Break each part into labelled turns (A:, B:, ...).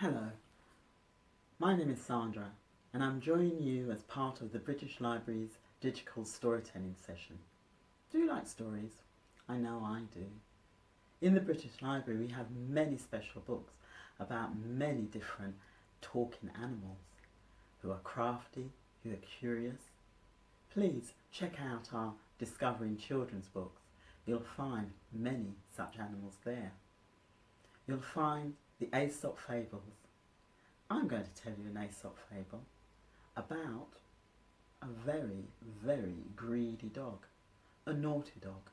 A: Hello, my name is Sandra and I'm joining you as part of the British Library's digital storytelling session. Do you like stories? I know I do. In the British Library we have many special books about many different talking animals who are crafty, who are curious. Please check out our Discovering Children's books. You'll find many such animals there. You'll find the Aesop Fables. I'm going to tell you an Aesop fable about a very, very greedy dog, a naughty dog.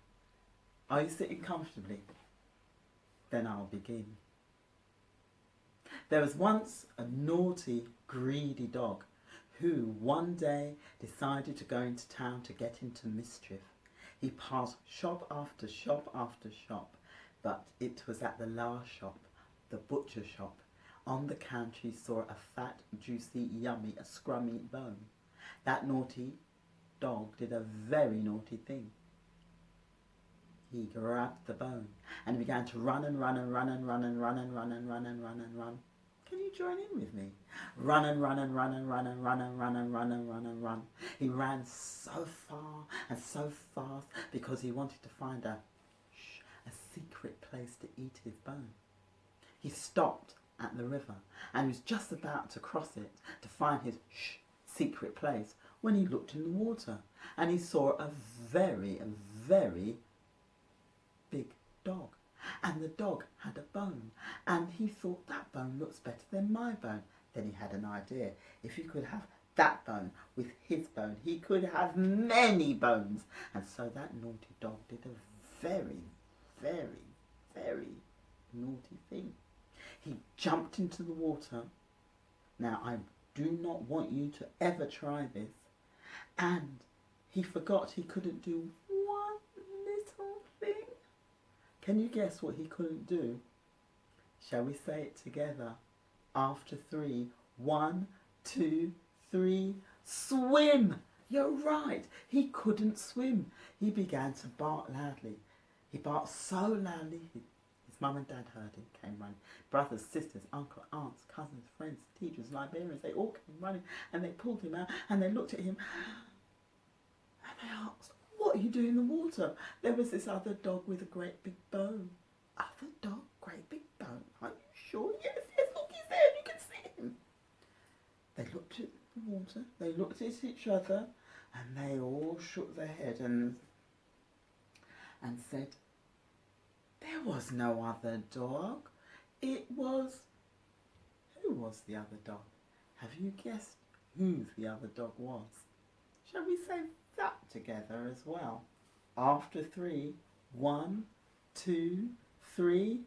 A: Are you sitting comfortably? Then I'll begin. There was once a naughty, greedy dog who one day decided to go into town to get into mischief. He passed shop after shop after shop, but it was at the last shop, the butcher shop. On the counter he saw a fat, juicy, yummy, a scrummy bone. That naughty dog did a very naughty thing. He grabbed the bone and began to run and run and run and run and run and run and run and run and run. Can you join in with me? Run and run and run and run and run and run and run and run and run. He ran so far and so fast because he wanted to find a a secret place to eat his bone. He stopped at the river and was just about to cross it to find his shh secret place when he looked in the water and he saw a very, very big dog. And the dog had a bone and he thought that bone looks better than my bone. Then he had an idea. If he could have that bone with his bone, he could have many bones. And so that naughty dog did a very, very, very naughty thing. He jumped into the water. Now, I do not want you to ever try this. And he forgot he couldn't do one little thing. Can you guess what he couldn't do? Shall we say it together? After three. One, two, three. Swim! You're right. He couldn't swim. He began to bark loudly. He barked so loudly his mum and dad heard him, came running. Brothers, sisters, uncle, aunts, cousins, friends, teachers, librarians, they all came running and they pulled him out and they looked at him and they asked, what are you doing in the water? There was this other dog with a great big bone. Other dog, great big bone. Are you sure? Yes, yes, look, he's there, you can see him. They looked at the water, they looked at each other and they all shook their head and and said, there was no other dog. It was... Who was the other dog? Have you guessed who the other dog was? Shall we say that together as well? After three, one, two, three.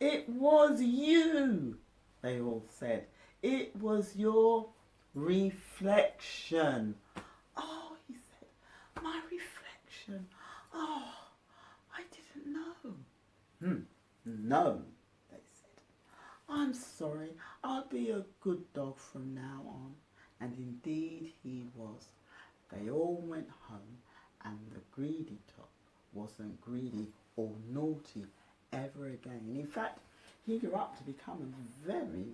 A: It was you, they all said. It was your reflection. Oh, he said, my reflection. Oh, Hmm, no, they said. I'm sorry, I'll be a good dog from now on. And indeed he was. They all went home and the greedy dog wasn't greedy or naughty ever again. In fact, he grew up to become a very,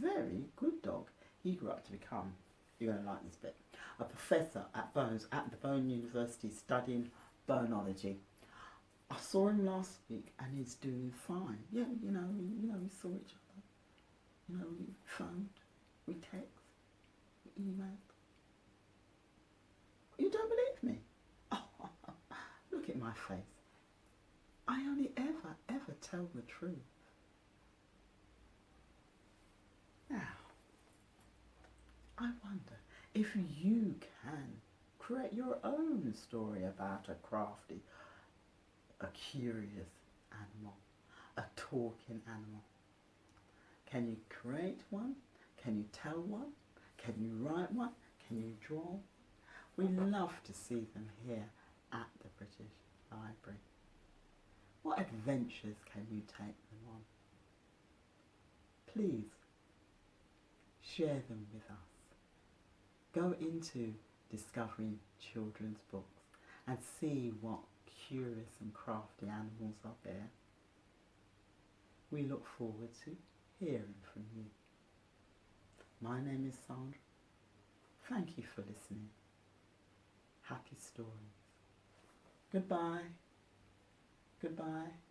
A: very good dog. He grew up to become, you're going to like this bit, a professor at Bones, at the Bone University studying bonology. I saw him last week and he's doing fine. Yeah, you know, we, you know, we saw each other. You know, we phoned, we text, we emailed. You don't believe me? Oh, look at my face. I only ever, ever tell the truth. Now, I wonder if you can create your own story about a crafty a curious animal, a talking animal. Can you create one? Can you tell one? Can you write one? Can you draw? We love to see them here at the British Library. What adventures can you take them on? Please share them with us. Go into discovering children's books and see what curious and crafty animals are there. We look forward to hearing from you. My name is Sandra. Thank you for listening. Happy stories. Goodbye. Goodbye.